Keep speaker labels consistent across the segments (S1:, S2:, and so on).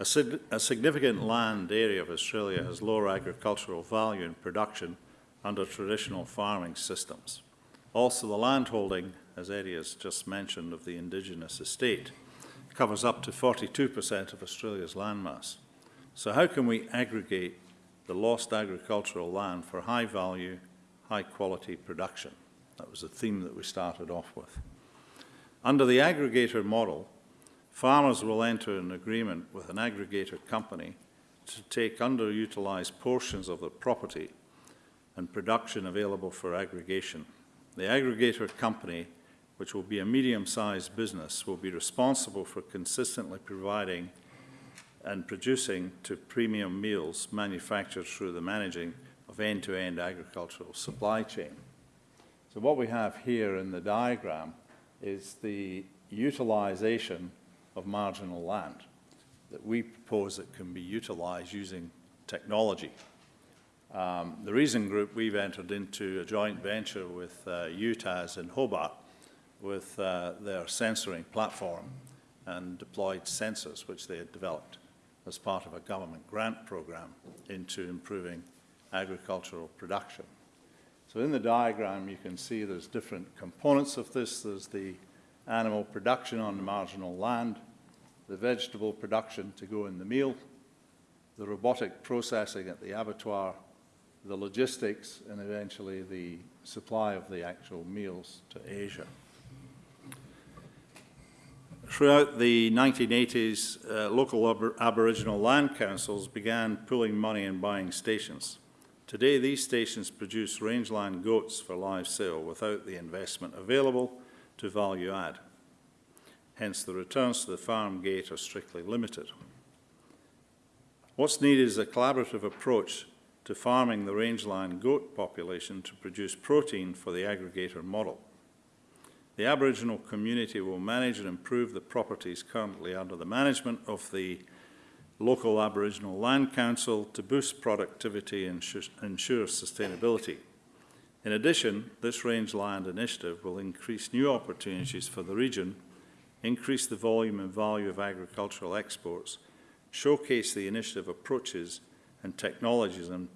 S1: A, sig a significant land area of Australia has lower agricultural value in production under traditional farming systems. Also, the landholding, as Eddie has just mentioned, of the Indigenous estate covers up to 42% of Australia's landmass. So how can we aggregate the lost agricultural land for high value, high quality production? That was the theme that we started off with. Under the aggregator model, farmers will enter an agreement with an aggregator company to take underutilized portions of the property and production available for aggregation. The aggregator company, which will be a medium-sized business, will be responsible for consistently providing and producing to premium meals manufactured through the managing of end-to-end -end agricultural supply chain. So what we have here in the diagram is the utilization of marginal land that we propose that can be utilized using technology. Um, the Reason Group, we've entered into a joint venture with uh, UTAS in Hobart with uh, their sensoring platform and deployed sensors which they had developed as part of a government grant program into improving agricultural production. So in the diagram you can see there's different components of this. There's the animal production on marginal land, the vegetable production to go in the meal, the robotic processing at the abattoir, the logistics, and eventually the supply of the actual meals to Asia. Throughout the 1980s, uh, local Ab Aboriginal land councils began pooling money and buying stations. Today, these stations produce rangeland goats for live sale without the investment available to value add. Hence, the returns to the farm gate are strictly limited. What's needed is a collaborative approach to farming the rangeland goat population to produce protein for the aggregator model. The Aboriginal community will manage and improve the properties currently under the management of the local Aboriginal Land Council to boost productivity and ensure sustainability. In addition, this rangeland initiative will increase new opportunities for the region, increase the volume and value of agricultural exports, showcase the initiative approaches and technologies and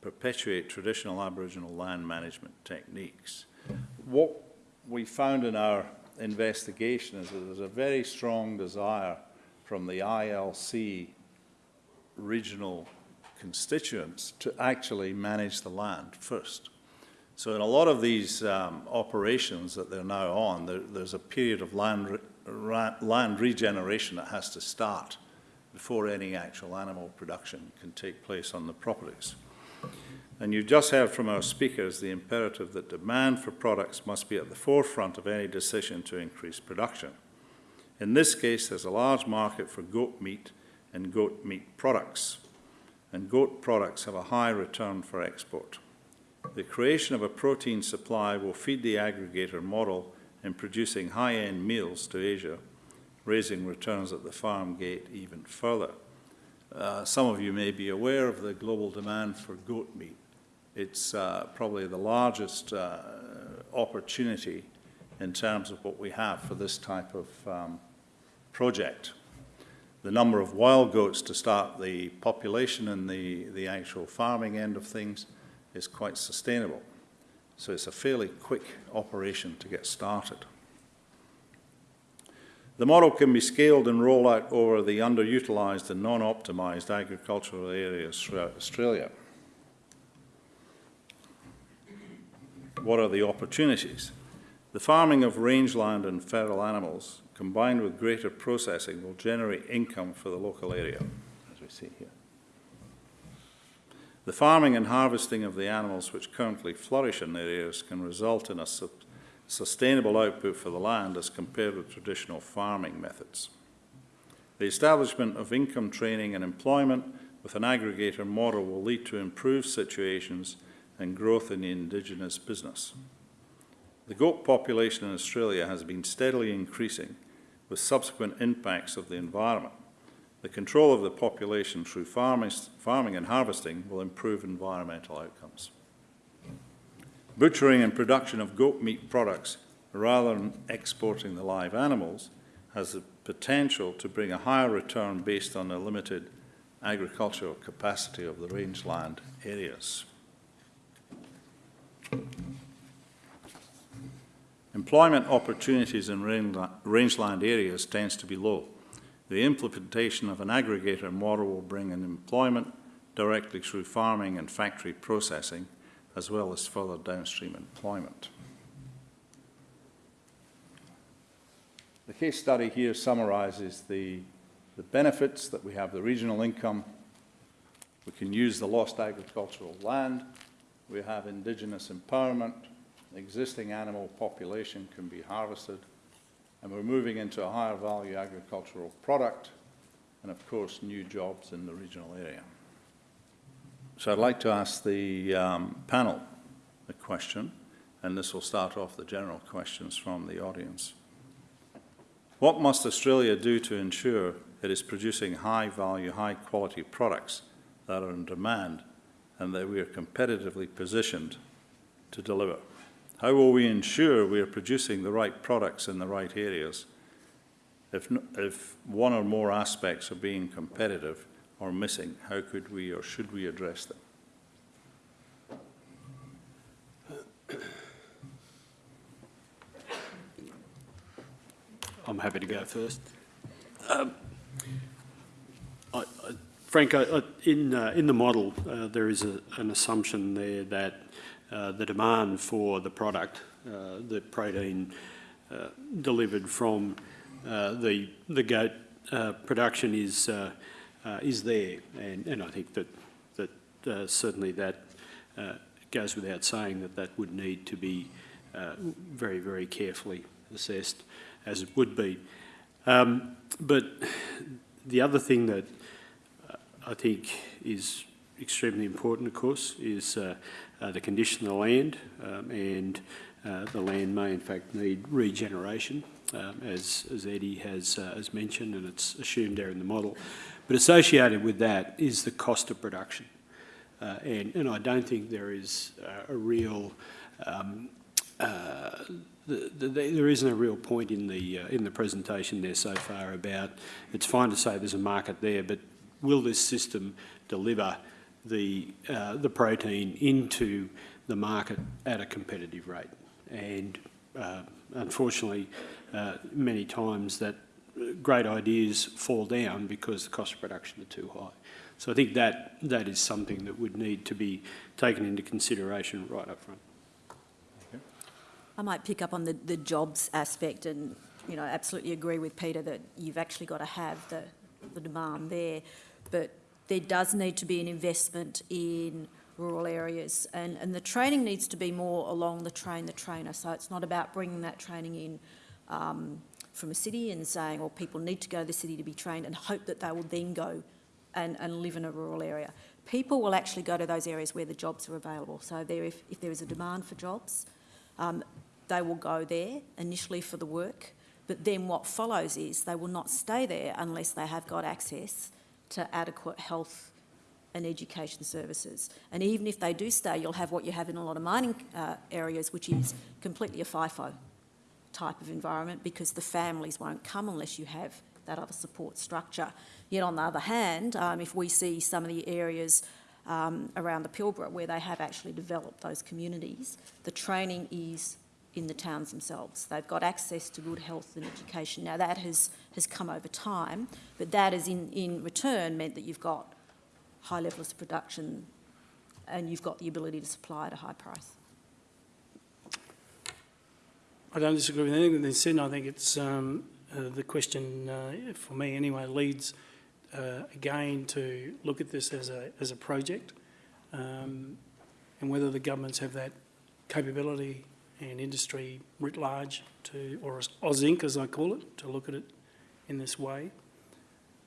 S1: perpetuate traditional Aboriginal land management techniques. What we found in our investigation is that there's a very strong desire from the ILC regional constituents to actually manage the land first. So in a lot of these um, operations that they're now on, there, there's a period of land, land regeneration that has to start before any actual animal production can take place on the properties. And you just heard from our speakers the imperative that demand for products must be at the forefront of any decision to increase production. In this case, there's a large market for goat meat and goat meat products, and goat products have a high return for export. The creation of a protein supply will feed the aggregator model in producing high-end meals to Asia, raising returns at the farm gate even further. Uh, some of you may be aware of the global demand for goat meat. It's uh, probably the largest uh, opportunity in terms of what we have for this type of um, project. The number of wild goats to start the population and the, the actual farming end of things is quite sustainable. So it's a fairly quick operation to get started. The model can be scaled and rolled out over the underutilised and non-optimised agricultural areas throughout Australia. What are the opportunities? The farming of rangeland and feral animals, combined with greater processing, will generate income for the local area, as we see here. The farming and harvesting of the animals which currently flourish in the areas can result in a sustainable output for the land as compared with traditional farming methods. The establishment of income training and employment with an aggregator model will lead to improved situations and growth in the indigenous business. The goat population in Australia has been steadily increasing with subsequent impacts of the environment. The control of the population through farming, farming and harvesting will improve environmental outcomes. Butchering and production of goat meat products, rather than exporting the live animals, has the potential to bring a higher return based on the limited agricultural capacity of the rangeland areas. Employment opportunities in rangeland rangeland areas tends to be low. The implementation of an aggregator model will bring in employment directly through farming and factory processing, as well as further downstream employment. The case study here summarises the, the benefits that we have the regional income, we can use the lost agricultural land, we have indigenous empowerment, existing animal population can be harvested, and we're moving into a higher value agricultural product, and of course, new jobs in the regional area. So I'd like to ask the um, panel a question, and this will start off the general questions from the audience. What must Australia do to ensure it is producing high-value, high-quality products that are in demand and that we are competitively positioned to deliver? How will we ensure we are producing the right products in the right areas if, if one or more aspects are being competitive or missing? How could we or should we address them?
S2: I'm happy to go first. Um, I- I- Frank, I- in, uh, in the model, uh, there is a- an assumption there that uh, the demand for the product, uh, the protein uh, delivered from uh, the, the goat uh, production is, is there. And, and I think that, that certainly that goes without saying that that would need to be very, very carefully assessed as it would be. Um, but the other thing that I think is extremely important, of course, is uh, uh, the condition of the land, um, and uh, the land may in fact need regeneration, um, as, as Eddie has, uh, has mentioned, and it's assumed there in the model. But associated with that is the cost of production. Uh, and, and I don't think there is uh, a real um, the, the, there isn't a real point in the uh, in the presentation there so far about it's fine to say there's a market there, but will this system deliver the uh, the protein into the market at a competitive rate? And uh, unfortunately, uh, many times that great ideas fall down because the cost of production are too high. So I think that that is something that would need to be taken into consideration right up front.
S3: I might pick up on the, the jobs aspect and, you know, absolutely agree with Peter that you've actually got to have the, the demand there. But there does need to be an investment in rural areas and, and the training needs to be more along the train the trainer. So it's not about bringing that training in um, from a city and saying, well, people need to go to the city to be trained and hope that they will then go and, and live in a rural area. People will actually go to those areas where the jobs are available. So there, if, if there is a demand for jobs, um, they will go there initially for the work, but then what follows is they will not stay there unless they have got access to adequate health and education services. And even if they do stay, you'll have what you have in a lot of mining uh, areas, which is completely a FIFO type of environment because the families won't come unless you have that other support structure. Yet on the other hand, um, if we see some of the areas um, around the Pilbara where they have actually developed those communities, the training is in the towns themselves. They've got access to good health and education. Now that has, has come over time, but that has in, in return meant that you've got high levels of production and you've got the ability to supply at a high price.
S4: I don't disagree with anything that they said. I think it's um, uh, the question uh, for me anyway leads uh, again to look at this as a as a project, um, and whether the governments have that capability and industry writ large to, or as as I call it, to look at it in this way.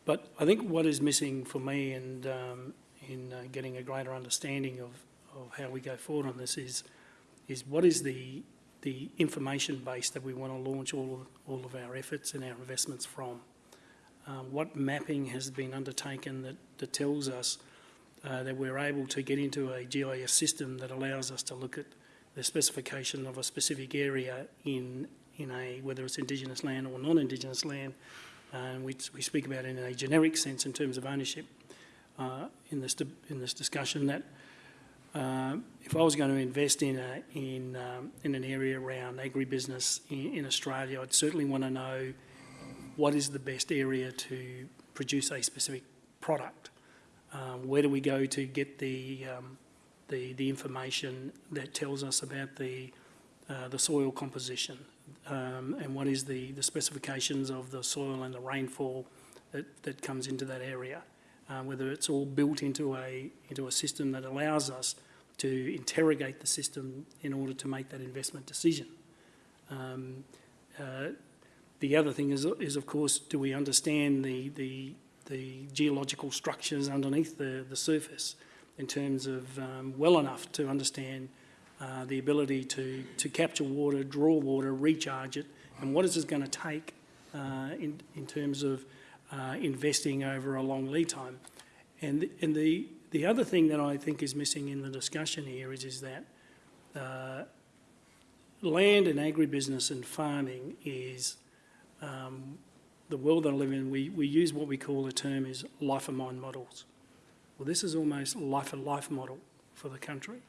S4: But I think what is missing for me and um, in uh, getting a greater understanding of, of how we go forward on this is is what is the the information base that we want to launch all of, all of our efforts and our investments from. Um, what mapping has been undertaken that, that tells us uh, that we're able to get into a GIS system that allows us to look at the specification of a specific area in, in a, whether it's Indigenous land or non-Indigenous land, and we, we speak about in a generic sense in terms of ownership uh, in this in this discussion that um, if I was going to invest in a in um, in an area around agribusiness in, in Australia, I'd certainly want to know what is the best area to produce a specific product. Um, where do we go to get the um, the the information that tells us about the uh, the soil composition um, and what is the the specifications of the soil and the rainfall that that comes into that area uh, whether it's all built into a into a system that allows us to interrogate the system in order to make that investment decision. Um, uh, the other thing is, is of course, do we understand the, the, the geological structures underneath the, the surface in terms of um, well enough to understand uh, the ability to, to capture water, draw water, recharge it, and what is it going to take uh, in, in terms of uh, investing over a long lead time. And, and the, the other thing that I think is missing in the discussion here is, is that uh, land and agribusiness and farming is um, the world that I live in. We, we use what we call a term is life of mine models. Well, this is almost life of life model for the country.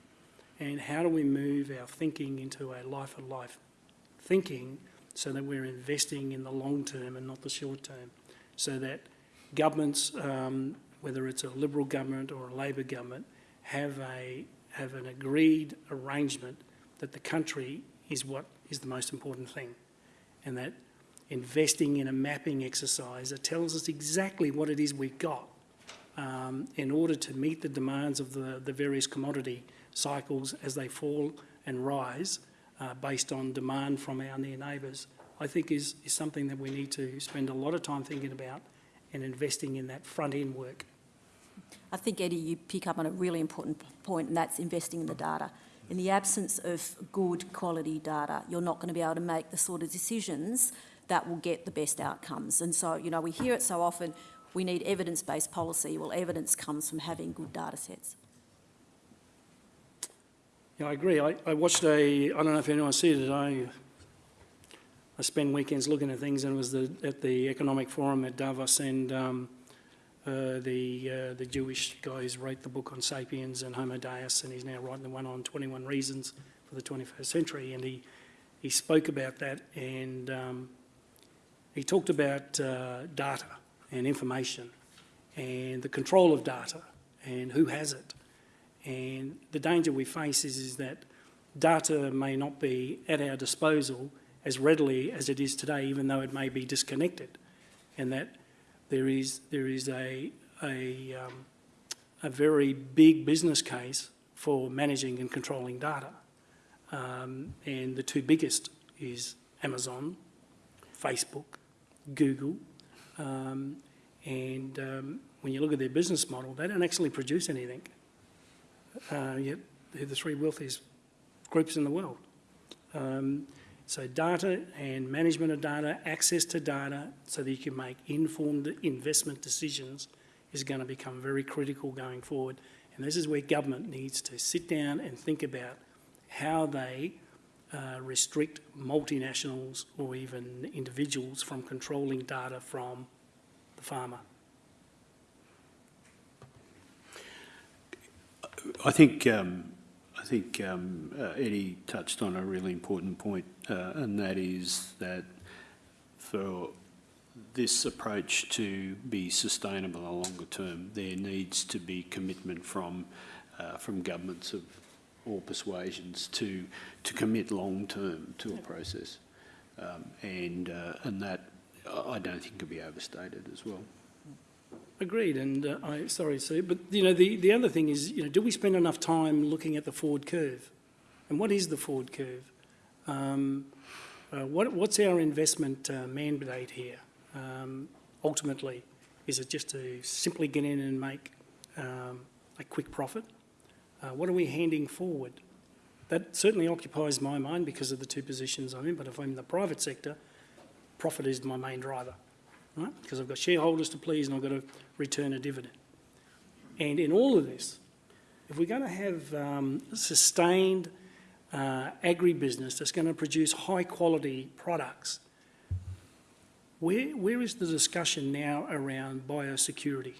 S4: And how do we move our thinking into a life of life thinking so that we're investing in the long term and not the short term? So that governments, um, whether it's a Liberal government or a Labor government, have a have an agreed arrangement that the country is what is the most important thing, and that investing in a mapping exercise that tells us exactly what it is we've got um, in order to meet the demands of the, the various commodity cycles as they fall and rise uh, based on demand from our near neighbours, I think is, is something that we need to spend a lot of time thinking about and investing in that front end work.
S3: I think, Eddie, you pick up on a really important point, and that's investing in the data. In the absence of good quality data, you're not going to be able to make the sort of decisions that will get the best outcomes. And so, you know, we hear it so often, we need evidence-based policy. Well, evidence comes from having good data sets.
S4: Yeah, I agree. I, I watched a, I don't know if anyone see it, I, I spend weekends looking at things and it was the, at the Economic Forum at Davos and um, uh, the, uh, the Jewish guys wrote the book on Sapiens and Homo Deus and he's now writing the one on 21 Reasons for the 21st Century and he, he spoke about that and um, he talked about uh, data and information and the control of data and who has it. And the danger we face is, is that data may not be at our disposal as readily as it is today, even though it may be disconnected. And that there is, there is a, a, um, a very big business case for managing and controlling data. Um, and the two biggest is Amazon, Facebook, Google, um, and um, when you look at their business model, they don't actually produce anything. Uh, yet they're the three wealthiest groups in the world. Um, so data and management of data, access to data, so that you can make informed investment decisions is going to become very critical going forward. And this is where government needs to sit down and think about how they uh, restrict multinationals or even individuals from controlling data from the farmer.
S2: I think um, I think um, uh, Eddie touched on a really important point, uh, and that is that for this approach to be sustainable in the longer term, there needs to be commitment from uh, from governments of all persuasions to to commit long term to a process, um, and uh, and that I don't think can be overstated as well.
S4: Agreed, and uh, I sorry, Sue, but you know the, the other thing is, you know, do we spend enough time looking at the forward curve, and what is the forward curve? Um, uh, what, what's our investment uh, mandate here? Um, ultimately, is it just to simply get in and make um, a quick profit? Uh, what are we handing forward? That certainly occupies my mind because of the two positions I'm in. But if I'm in the private sector, profit is my main driver right? Because I've got shareholders to please and I've got to return a dividend. And in all of this, if we're going to have um, sustained uh, agribusiness that's going to produce high quality products, where, where is the discussion now around biosecurity?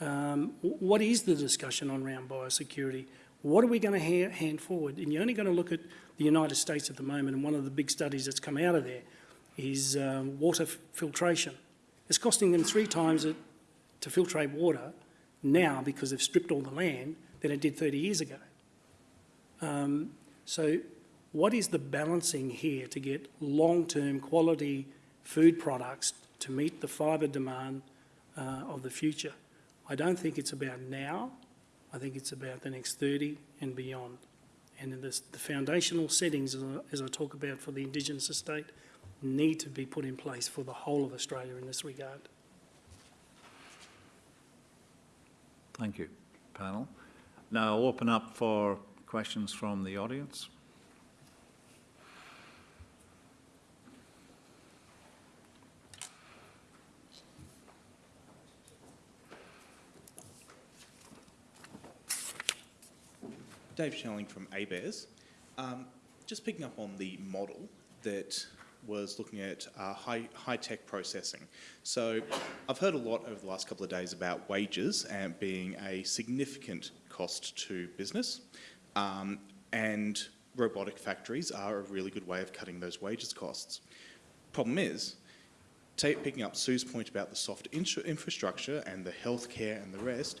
S4: Um, what is the discussion on around biosecurity? What are we going to ha- hand forward? And you're only going to look at the United States at the moment, and one of the big studies that's come out of there is um, water filtration. It's costing them three times to filtrate water now because they've stripped all the land than it did 30 years ago. Um, so, what is the balancing here to get long-term quality food products to meet the fibre demand uh, of the future? I don't think it's about now. I think it's about the next 30 and beyond. And in this, the foundational settings, as I talk about for the Indigenous estate, need to be put in place for the whole of Australia in this regard.
S1: Thank you, panel. Now I'll open up for questions from the audience.
S5: Dave Schelling from ABARES. Um, just picking up on the model that was looking at uh, high, high-tech processing. So I've heard a lot over the last couple of days about wages and being a significant cost to business. Um, and robotic factories are a really good way of cutting those wages costs. Problem is, picking up Sue's point about the soft infra- infrastructure and the healthcare and the rest,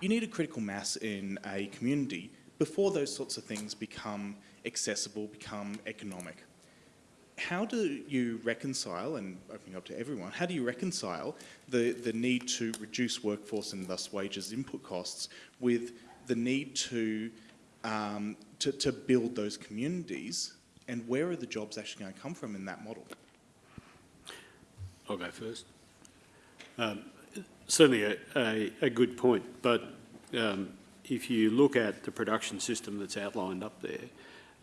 S5: you need a critical mass in a community before those sorts of things become accessible, become economic. How do you reconcile, and opening up to everyone, how do you reconcile the, the need to reduce workforce and thus wages input costs with the need to, um, to, to build those communities and where are the jobs actually going to come from in that model?
S2: I'll go first. Um, Certainly a, a, a good point, but um, if you look at the production system that's outlined up there,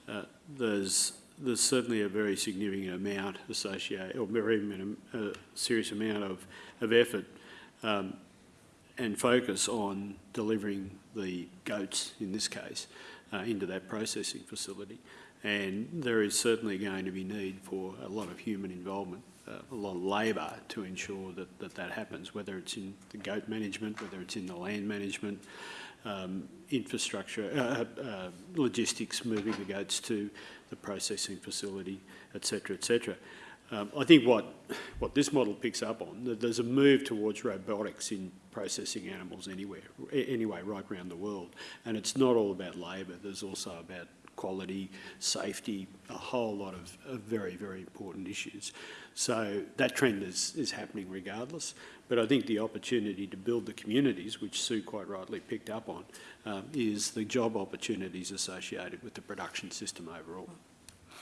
S2: uh, there's, there's certainly a very significant amount associated, or minim- a serious amount of, of effort um, and focus on delivering the goats, in this case, uh, into that processing facility. And there is certainly going to be need for a lot of human involvement, uh, a lot of labour to ensure that, that that happens, whether it's in the goat management, whether it's in the land management, um, infrastructure, uh, uh, logistics, moving the goats to the processing facility, et cetera, et cetera. Um, I think what, what this model picks up on, that there's a move towards robotics in processing animals anywhere, anyway, right around the world. And it's not all about labour, there's also about quality, safety, a whole lot of, of very, very important issues. So that trend is, is happening regardless. But I think the opportunity to build the communities, which Sue quite rightly picked up on, um, is the job opportunities associated with the production system overall.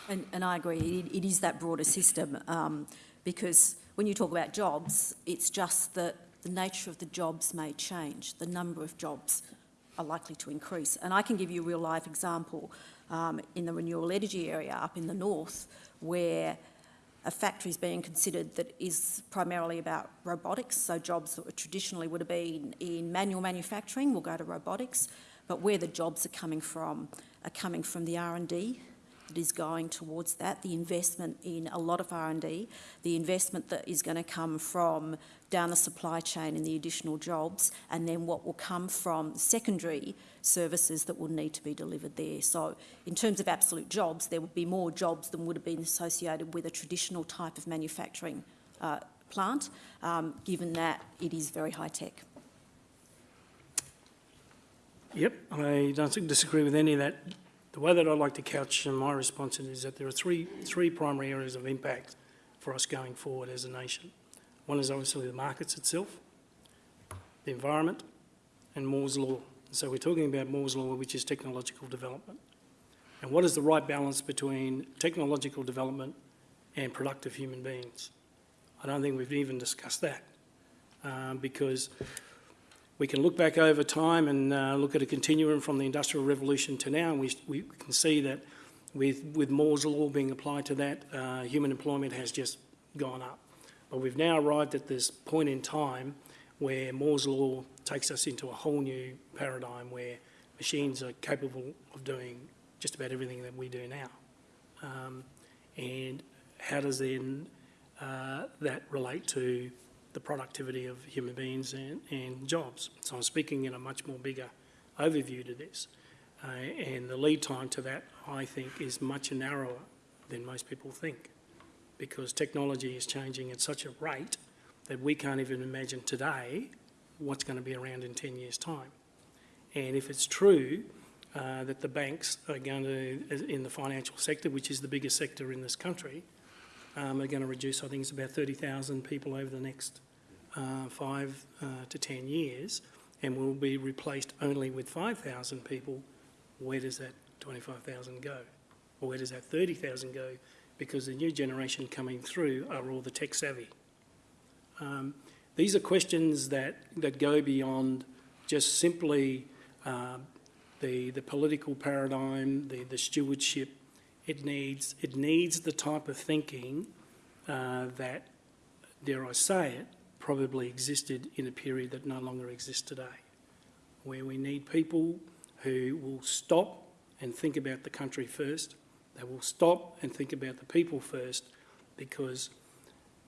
S3: And, and I agree, it, it is that broader system, um, because when you talk about jobs, it's just that the nature of the jobs may change, the number of jobs are likely to increase. And I can give you a real life example um, in the renewable energy area up in the north, where a factory is being considered that is primarily about robotics, so jobs that traditionally would have been in manual manufacturing will go to robotics, but where the jobs are coming from are coming from the R&D that is going towards that, the investment in a lot of R&D, the investment that is going to come from down the supply chain and the additional jobs, and then what will come from secondary services that will need to be delivered there. So in terms of absolute jobs, there would be more jobs than would have been associated with a traditional type of manufacturing uh, plant, um, given that it is very high tech.
S4: Yep, I don't disagree with any of that. The way that I'd like to couch my response is that there are three, three primary areas of impact for us going forward as a nation. One is obviously the markets itself, the environment, and Moore's Law. So we're talking about Moore's Law, which is technological development. And what is the right balance between technological development and productive human beings? I don't think we've even discussed that, um, because we can look back over time and uh, look at a continuum from the Industrial Revolution to now, and we, we can see that with, with Moore's Law being applied to that, uh, human employment has just gone up. But we've now arrived at this point in time where Moore's Law takes us into a whole new paradigm where machines are capable of doing just about everything that we do now. Um, and how does then uh, that relate to the productivity of human beings and, and jobs. So I'm speaking in a much more bigger overview to this. Uh, and the lead time to that, I think, is much narrower than most people think because technology is changing at such a rate that we can't even imagine today what's going to be around in 10 years' time. And if it's true uh, that the banks are going to, in the financial sector, which is the biggest sector in this country, um, are going to reduce, I think it's about 30,000 people over the next uh, five uh, to 10 years, and will be replaced only with 5,000 people, where does that 25,000 go? Or where does that 30,000 go? Because the new generation coming through are all the tech savvy. Um, these are questions that, that go beyond just simply uh, the, the political paradigm, the, the stewardship. It needs, it needs the type of thinking uh, that, dare I say it, probably existed in a period that no longer exists today, where we need people who will stop and think about the country first. They will stop and think about the people first because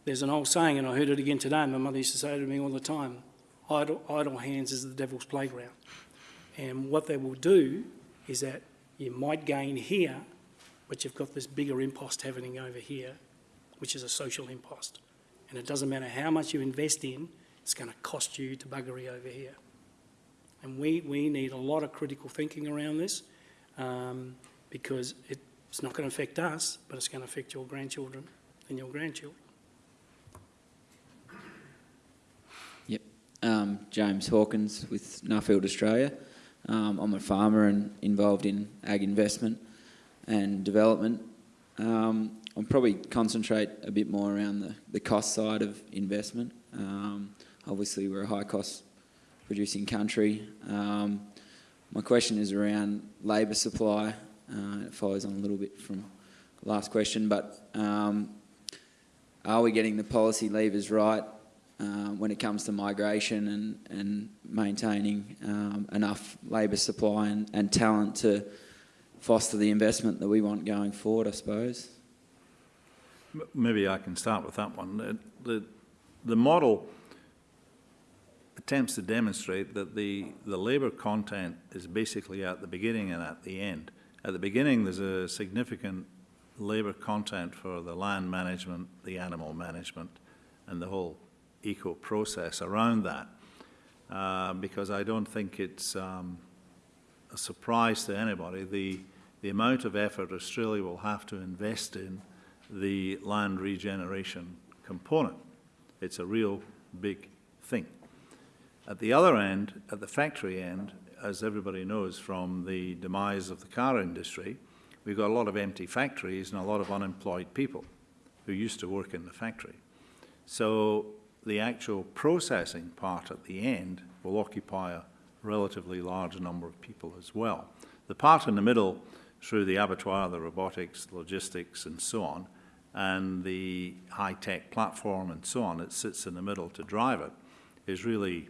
S4: there's an old saying, and I heard it again today, my mother used to say to me all the time, idle, idle hands is the devil's playground. And what they will do is that you might gain here, but you've got this bigger impost happening over here, which is a social impost. And it doesn't matter how much you invest in, it's going to cost you to buggery over here. And we, we need a lot of critical thinking around this um, because it's not going to affect us, but it's going to affect your grandchildren and your grandchildren.
S6: Um, James Hawkins with Nuffield Australia. Um, I'm a farmer and involved in ag investment and development. Um, I'll probably concentrate a bit more around the, the cost side of investment. Um, obviously, we're a high cost producing country. Um, my question is around labour supply. Uh, it follows on a little bit from the last question, but um, are we getting the policy levers right uh, when it comes to migration and, and maintaining um, enough labour supply and, and talent to foster the investment that we want going forward, I suppose.
S1: Maybe I can start with that one. Uh, The, the model attempts to demonstrate that the, the labour content is basically at the beginning and at the end. At the beginning, there's a significant labour content for the land management, the animal management, and the whole eco process around that. Uh, because I don't think it's um, a surprise to anybody the, the amount of effort Australia will have to invest in the land regeneration component. It's a real big thing. At the other end, at the factory end, as everybody knows from the demise of the car industry, we've got a lot of empty factories and a lot of unemployed people who used to work in the factory. So the actual processing part at the end will occupy a relatively large number of people as well. The part in the middle, through the abattoir, the robotics, logistics, and so on, and the high-tech platform and so on that sits in the middle to drive it, is really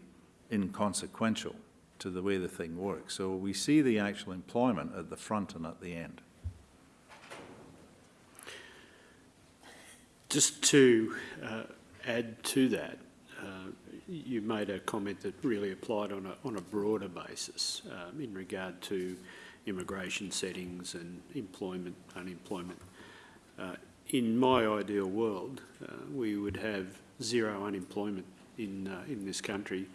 S1: inconsequential to the way the thing works. So we see the actual employment at the front and at the end.
S2: Just to uh, add to that, uh, you made a comment that really applied on a, on a broader basis um, in regard to immigration settings and employment, unemployment. Uh, in my ideal world, uh, we would have zero unemployment in, uh, in this country.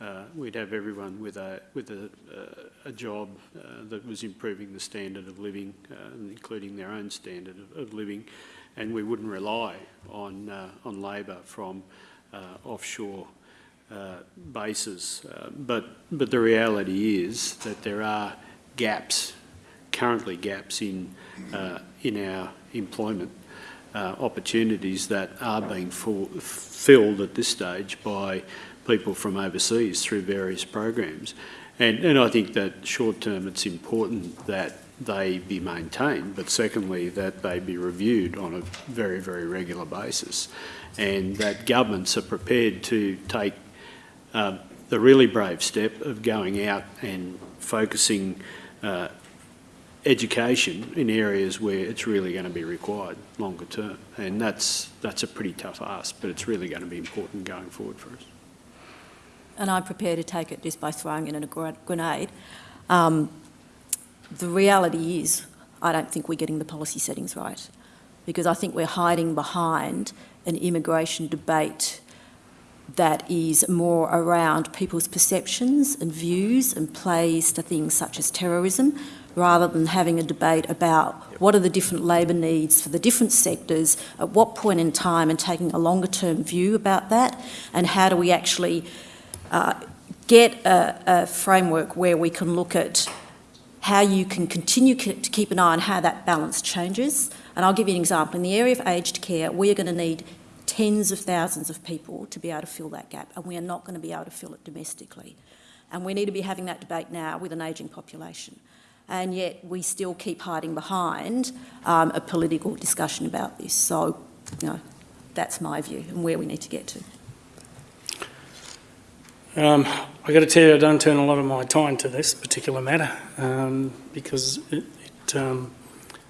S2: Uh, we'd have everyone with a, with a, a job uh, that was improving the standard of living, including their own standard of, of living, and we wouldn't rely on, uh, on labour from uh, offshore uh, bases. Uh, but, but the reality is that there are gaps, currently gaps in, uh, in our employment uh, opportunities that are being full, filled at this stage by people from overseas through various programs. And, and I think that short term it's important that they be maintained, but secondly, that they be reviewed on a very, very regular basis, and that governments are prepared to take uh, the really brave step of going out and focusing uh, education in areas where it's really going to be required longer term. And that's, that's a pretty tough ask, but it's really going to be important going forward for us.
S3: and I'm prepared to take it just by throwing in a grenade. Um, the reality is, I don't think we're getting the policy settings right, because I think we're hiding behind an immigration debate that is more around people's perceptions and views and plays to things such as terrorism, rather than having a debate about what are the different labour needs for the different sectors, at what point in time, and taking a longer term view about that, and how do we actually uh, get a, a framework where we can look at how you can continue to keep an eye on how that balance changes. And I'll give you an example. In the area of aged care, we are going to need tens of thousands of people to be able to fill that gap, and we are not going to be able to fill it domestically. And we need to be having that debate now with an ageing population. And yet we still keep hiding behind um, a political discussion about this. So, you know, that's my view and where we need to get to.
S4: Um, I got to tell you, I don't turn a lot of my time to this particular matter um, because it, it, um,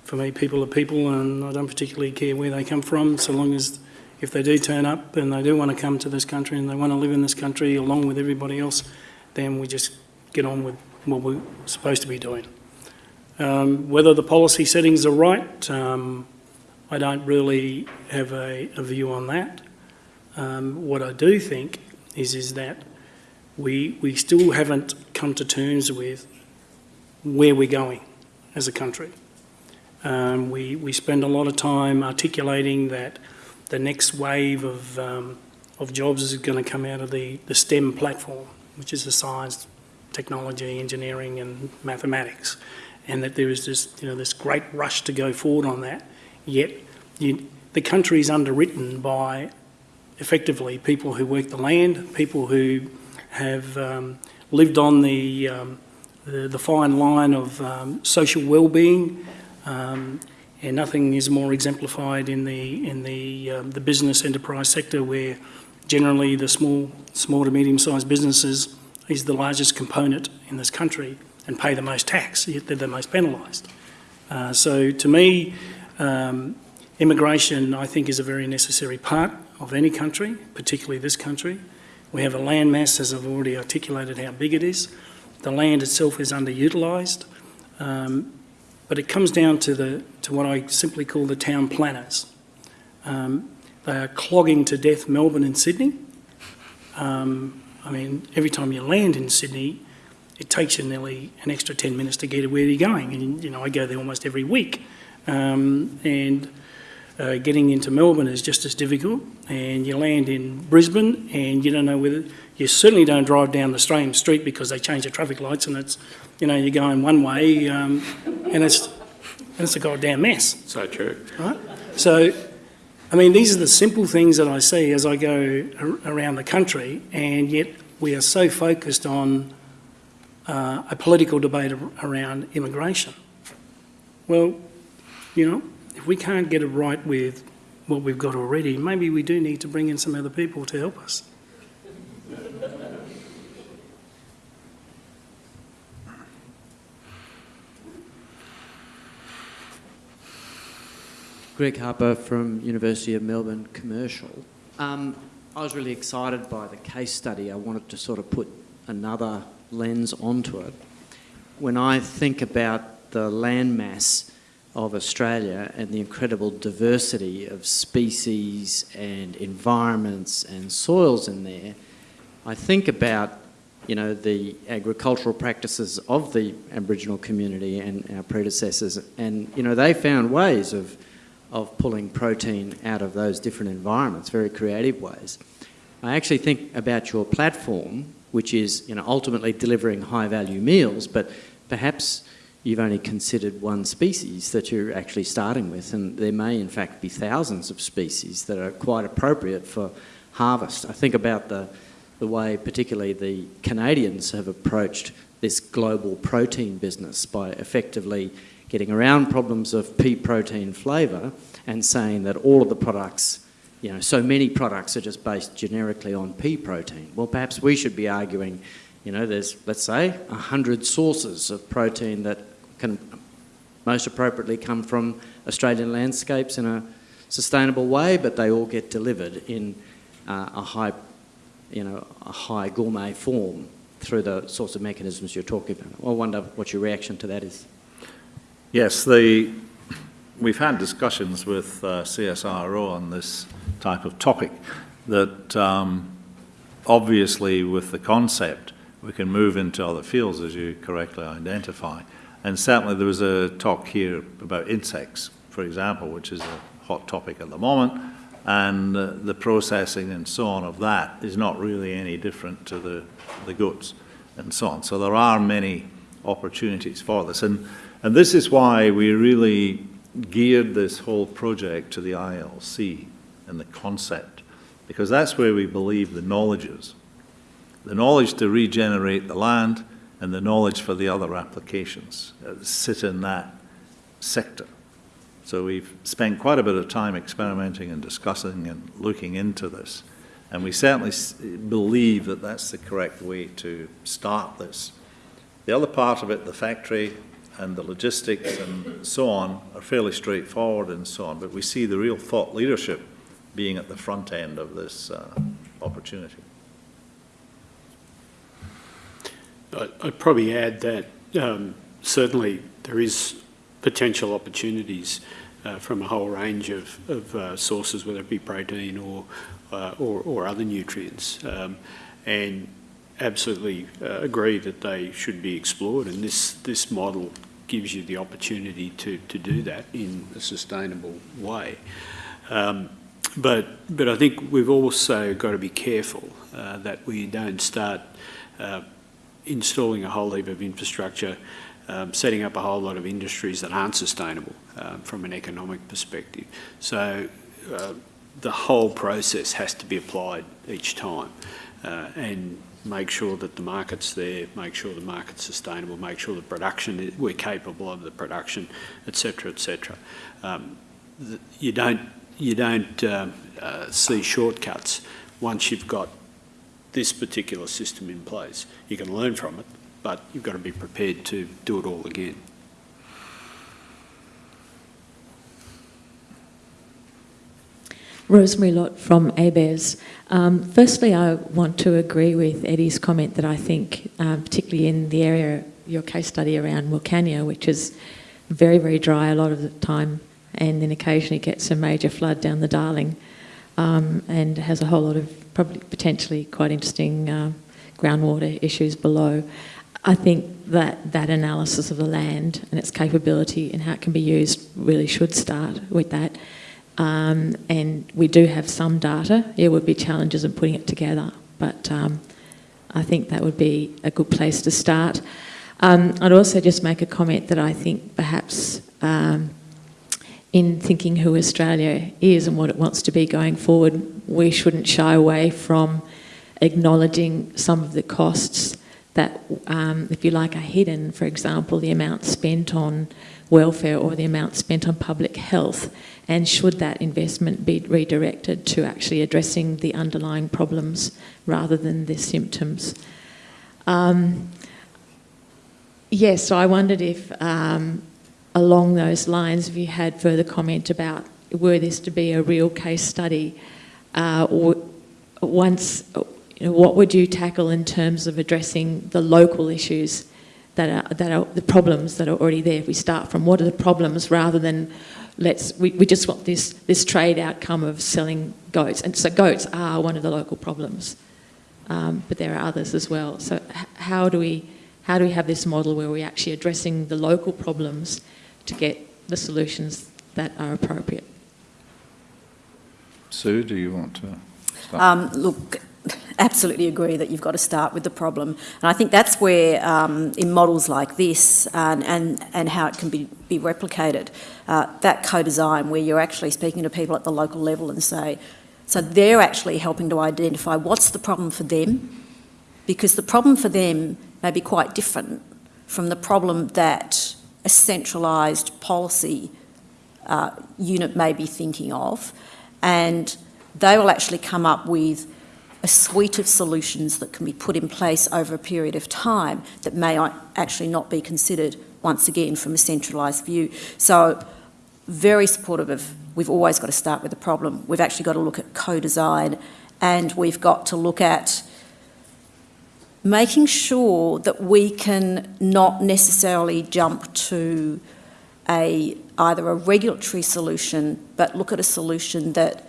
S4: for me, people are people, and I don't particularly care where they come from, so long as if they do turn up and they do want to come to this country and they want to live in this country along with everybody else, then we just get on with what we're supposed to be doing. Um, whether the policy settings are right, um, I don't really have a, a view on that. Um, what I do think is is that we, we still haven't come to terms with where we're going as a country. Um, we, we spend a lot of time articulating that the next wave of, um, of jobs is going to come out of the, the STEM platform, which is the science, technology, engineering and mathematics, and that there is this, you know, this great rush to go forward on that, yet you, the country is underwritten by effectively people who work the land, people who have um, lived on the, um, the, the fine line of um, social well-being, um, and nothing is more exemplified in the in the um, the business enterprise sector, where generally the small small to medium-sized businesses is the largest component in this country and pay the most tax, yet they're the most penalised. Uh, so to me, um, immigration I think is a very necessary part of any country, particularly this country. We have a land mass, as I've already articulated how big it is. The land itself is underutilised, um, but it comes down to, the, to what I simply call the town planners. Um, they are clogging to death Melbourne and Sydney. Um, I mean, every time you land in Sydney, it takes you nearly an extra 10 minutes to get to where you're going. And, you know, I go there almost every week. Um, and uh, getting into Melbourne is just as difficult. And you land in Brisbane and you don't know whether, you certainly don't drive down the same street because they change the traffic lights and it's, you know, you're going one way um, and it's, and it's a goddamn mess.
S2: So true.
S4: Right? So, I mean, these are the simple things that I see as I go ar- around the country, and yet we are so focused on uh, a political debate ar- around immigration. Well, you know, if we can't get it right with what we've got already, maybe we do need to bring in some other people to help us.
S7: Greg Harper from University of Melbourne Commercial. Um, I was really excited by the case study. I wanted to sort of put another lens onto it. When I think about the landmass of Australia and the incredible diversity of species and environments and soils in there, I think about you know the agricultural practices of the Aboriginal community and our predecessors, and you know they found ways of of pulling protein out of those different environments, very creative ways. I actually think about your platform, which is you know, ultimately delivering high value meals, but perhaps you've only considered one species that you're actually starting with, and there may in fact be thousands of species that are quite appropriate for harvest. I think about the, the way particularly the Canadians have approached this global protein business by effectively getting around problems of pea protein flavour and saying that all of the products, you know, so many products are just based generically on pea protein. Well, perhaps we should be arguing, you know, there's, let's say, 100 sources of protein that can most appropriately come from Australian landscapes in a sustainable way, but they all get delivered in uh, a high, you know, a high gourmet form through the sorts of mechanisms you're talking about. I wonder what your reaction to that is.
S1: Yes, the, we've had discussions with uh, CSIRO on this type of topic, that um, obviously with the concept, we can move into other fields, as you correctly identify. And certainly there was a talk here about insects, for example, which is a hot topic at the moment, and uh, the processing and so on of that is not really any different to the, the goods and so on. So there are many opportunities for this. And, and this is why we really geared this whole project to the ILC and the concept, because that's where we believe the knowledge is. The knowledge to regenerate the land and the knowledge for the other applications uh, sit in that sector. So we've spent quite a bit of time experimenting and discussing and looking into this. And we certainly believe that that's the correct way to start this. The other part of it, the factory and the logistics and so on, are fairly straightforward and so on. But we see the real thought leadership being at the front end of this uh, opportunity.
S2: I'd probably add that um, certainly there is potential opportunities uh, from a whole range of, of uh, sources, whether it be protein or, uh, or, or other nutrients. Um, and absolutely uh, agree that they should be explored. And this, this model gives you the opportunity to, to do that in a sustainable way. Um, but, but I think we've also got to be careful uh, that we don't start uh, installing a whole heap of infrastructure, um, setting up a whole lot of industries that aren't sustainable um, from an economic perspective. So uh, the whole process has to be applied each time uh, and make sure that the market's there, make sure the market's sustainable, make sure the production, is- we're capable of the production, et cetera, et cetera. Um, you don't, you don't um, uh, see shortcuts once you've got this particular system in place. You can learn from it, but you've got to be prepared to do it all again.
S8: Rosemary Lott from ABARES. Um, firstly, I want to agree with Eddie's comment that I think, um, particularly in the area, your case study around Wilcannia, which is very, very dry a lot of the time, and then occasionally gets a major flood down the Darling, um, and has a whole lot of probably potentially quite interesting uh, groundwater issues below. I think that that analysis of the land and its capability and how it can be used really should start with that. Um, and we do have some data. There would be challenges in putting it together, but um, I think that would be a good place to start. Um, I'd also just make a comment that I think perhaps um, in thinking who Australia is and what it wants to be going forward, we shouldn't shy away from acknowledging some of the costs that, um, if you like, are hidden. For example, the amount spent on welfare or the amount spent on public health, and should that investment be redirected to actually addressing the underlying problems rather than the symptoms? Um, yes, so I wondered if, um, along those lines, if you had further comment about were this to be a real case study, uh, once, you know, what would you tackle in terms of addressing the local issues that are, that are the problems that are already there? If we start from what are the problems rather than let's, we, we just want this, this trade outcome of selling goats. And so goats are one of the local problems, um, but there are others as well. So how do we, how do we have this model where we're actually addressing the local problems to get the solutions that are appropriate?
S1: Sue, do you want to start?
S3: Um, look, absolutely agree that you've got to start with the problem. And I think that's where, um, in models like this and, and, and how it can be, be replicated, uh, that co-design where you're actually speaking to people at the local level and say, so they're actually helping to identify what's the problem for them, because the problem for them may be quite different from the problem that a centralised policy uh, unit may be thinking of. And they will actually come up with a suite of solutions that can be put in place over a period of time that may actually not be considered once again, from a centralised view. So very supportive of, we've always got to start with the problem. We've actually got to look at co-design and we've got to look at making sure that we can not necessarily jump to a, either a regulatory solution, but look at a solution that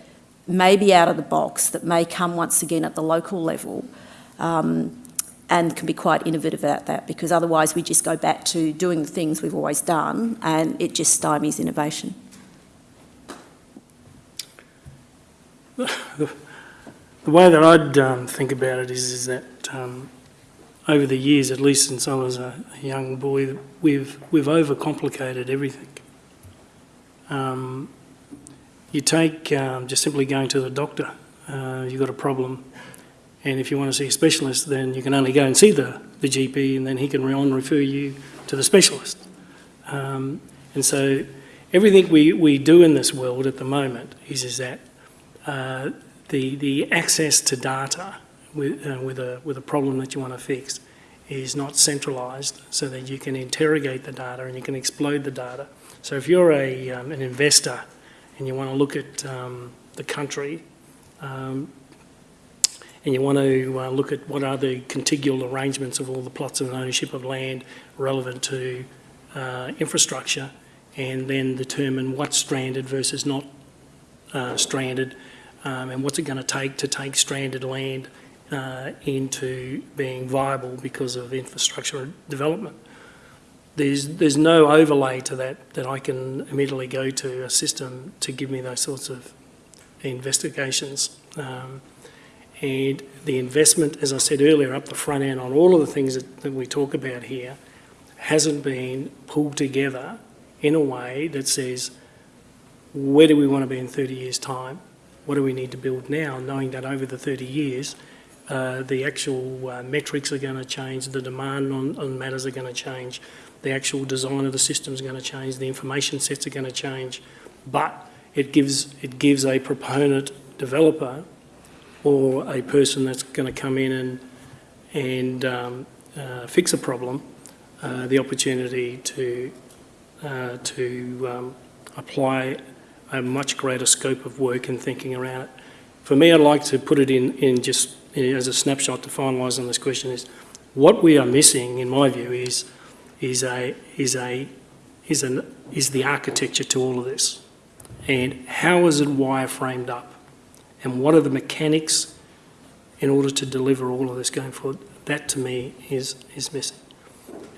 S3: may be out of the box, that may come once again at the local level, um, and can be quite innovative about that, because otherwise we just go back to doing the things we've always done, and it just stymies innovation.
S4: The way that I'd um, think about it is, is that um, over the years, at least since I was a, a young boy, we've we've overcomplicated everything. Um, you take um, just simply going to the doctor, uh, you've got a problem, and if you want to see a specialist, then you can only go and see the, the GP, and then he can on refer you to the specialist. Um, and so everything we, we do in this world at the moment is, is that uh, the, the access to data with, uh, with, a, with a problem that you want to fix is not centralised so that you can interrogate the data and you can explode the data. So if you're a, um, an investor and you want to look at um, the country um, and you want to uh, look at what are the contigual arrangements of all the plots of ownership of land relevant to uh, infrastructure and then determine what's stranded versus not uh, stranded um, and what's it going to take to take stranded land uh, into being viable because of infrastructure development. There's, there's no overlay to that that I can immediately go to a system to give me those sorts of investigations. Um, and the investment, as I said earlier, up the front end on all of the things that, that we talk about here hasn't been pulled together in a way that says, where do we want to be in 30 years' time? What do we need to build now, knowing that over the 30 years, uh, the actual uh, metrics are going to change, the demand on, on matters are going to change, the actual design of the system is going to change, the information sets are going to change, but it gives, it gives a proponent developer or a person that's going to come in and, and um, uh, fix a problem uh, the opportunity to, uh, to um, apply a much greater scope of work and thinking around it. For me, I'd like to put it in, in just as a snapshot to finalise on this question is what we are missing, in my view, is is a is a is an is the architecture to all of this, and how is it wireframed up, and what are the mechanics in order to deliver all of this going forward? That to me is is missing,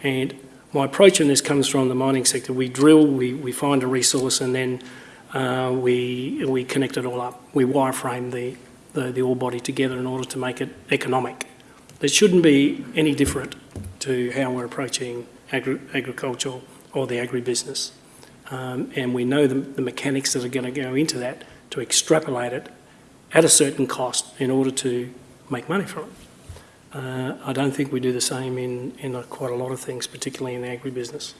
S4: and my approach in this comes from the mining sector. We drill, we, we find a resource, and then uh, we we connect it all up. We wireframe the the, the ore body together in order to make it economic. It shouldn't be any different to how we're approaching agri agriculture or the agribusiness. Um, and we know the, the mechanics that are going to go into that to extrapolate it at a certain cost in order to make money from it. Uh, I don't think we do the same in, in a, quite a lot of things, particularly in the agribusiness.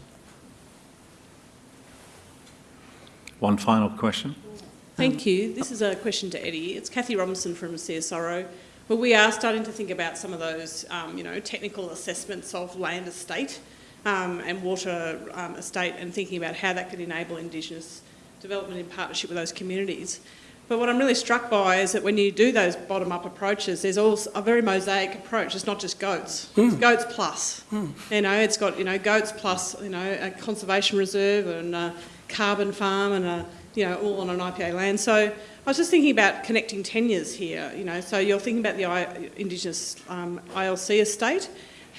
S1: One final question.
S9: Thank you. This is a question to Eddie. It's Kathy Robinson from CSIRO. Well, we are starting to think about some of those, um, you know, technical assessments of land estate um, and water um, estate and thinking about how that could enable Indigenous development in partnership with those communities. But what I'm really struck by is that when you do those bottom-up approaches, there's also a very mosaic approach. It's not just goats. It's goats plus. You know, it's got, you know, goats plus, you know, a conservation reserve and a carbon farm and a you know, all on an IPA land. So I was just thinking about connecting tenures here, you know, so you're thinking about the I, Indigenous um, ILC estate.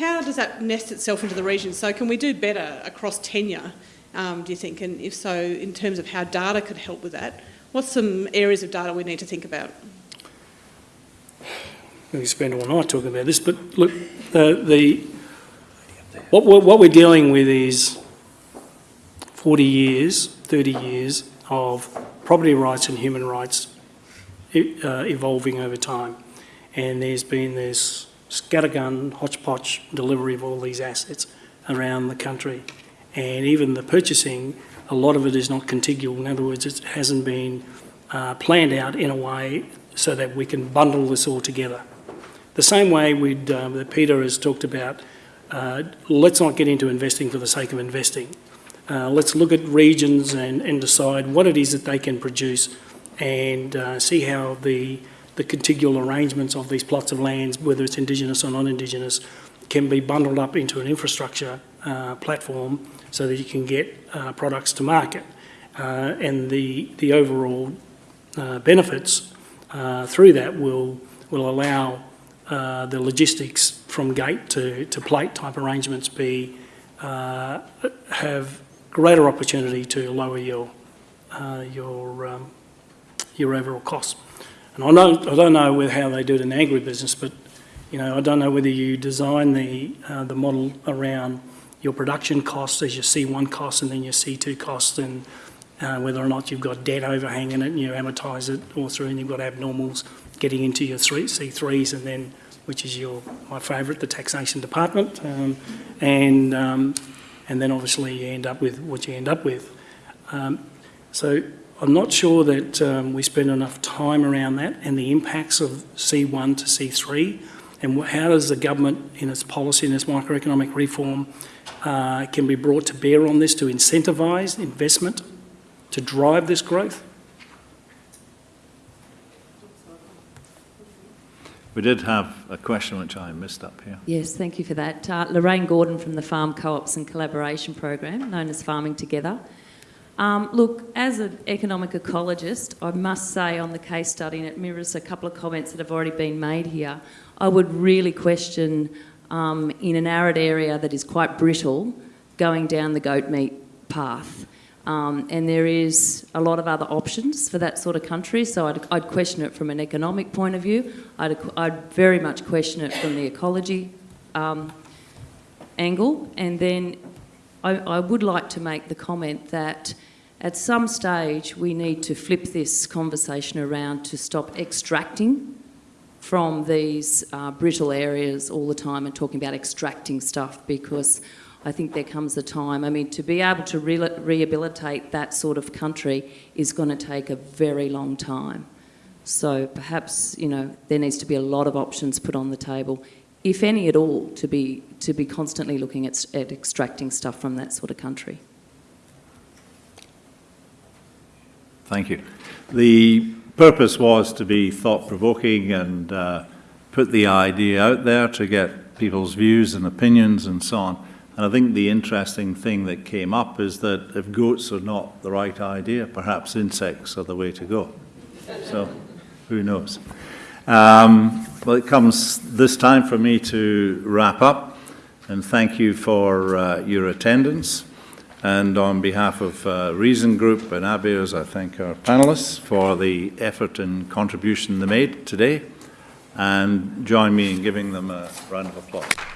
S9: How does that nest itself into the region? So can we do better across tenure, um, do you think? And if so, in terms of how data could help with that, what's some areas of data we need to think about?
S4: We can spend all night talking about this, but look, the, the what, we're, what we're dealing with is 40 years, 30 years of property rights and human rights uh, evolving over time. And there's been this scattergun, hodgepodge delivery of all these assets around the country. And even the purchasing, a lot of it is not contiguous. In other words, it hasn't been uh, planned out in a way so that we can bundle this all together. The same way we'd, uh, that Peter has talked about uh, let's not get into investing for the sake of investing. Uh, let's look at regions and, and decide what it is that they can produce and uh, see how the, the contiguous arrangements of these plots of lands, whether it's Indigenous or non-Indigenous, can be bundled up into an infrastructure uh, platform so that you can get uh, products to market. Uh, and the, the overall uh, benefits uh, through that will, will allow uh, the logistics from gate to, to plate type arrangements be, have greater opportunity to lower your, your, um, your overall costs. And I don't, I don't know with how they do it in agribusiness, but you know, I don't know whether you design the, uh, the model around your production costs as your C1 costs and then your C2 costs and uh, whether or not you've got debt overhang in it and you amortise it all through and you've got abnormals getting into your three, C3s and then, which is your, my favourite, the taxation department. Um, and, um, and then obviously you end up with what you end up with. Um, so I'm not sure that um, we spend enough time around that and the impacts of C1 to C3 and how does the government in its policy and its microeconomic reform uh, can be brought to bear on this to incentivise investment to drive this growth?
S1: We did have a question which I missed up here.
S10: Yes, thank you for that. Uh, Lorraine Gordon from the Farm Co-ops and Collaboration Program, known as Farming Together. Um, look, as an economic ecologist, I must say on the case study, and it mirrors a couple of comments that have already been made here, I would really question um, in an arid area that is quite brittle, going down the goat meat path. Um, and there is a lot of other options for that sort of country, so I'd, I'd question it from an economic point of view. I'd, I'd very much question it from the ecology um, angle. And then I, I would like to make the comment that at some stage we need to flip this conversation around to stop extracting from these uh, brittle areas all the time and talking about extracting stuff because I think there comes a time, I mean, to be able to re rehabilitate that sort of country is going to take a very long time. So perhaps, you know, there needs to be a lot of options put on the table, if any at all, to be, to be constantly looking at, at extracting stuff from that sort of country.
S1: Thank you. The purpose was to be thought-provoking and uh, put the idea out there to get people's views and opinions and so on. And I think the interesting thing that came up is that if goats are not the right idea, perhaps insects are the way to go. So, who knows? Um, well, it comes this time for me to wrap up, and thank you for uh, your attendance. And on behalf of uh, Reason Group and ABARES, I thank our panellists for the effort and contribution they made today, and join me in giving them a round of applause.